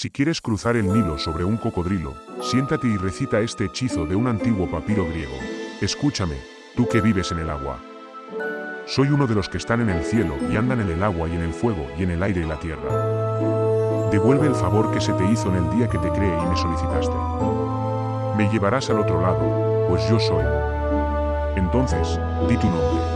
Si quieres cruzar el Nilo sobre un cocodrilo, siéntate y recita este hechizo de un antiguo papiro griego. Escúchame, tú que vives en el agua. Soy uno de los que están en el cielo y andan en el agua y en el fuego y en el aire y la tierra. Devuelve el favor que se te hizo en el día que te creé y me solicitaste. Me llevarás al otro lado, pues yo soy. Entonces, di tu nombre.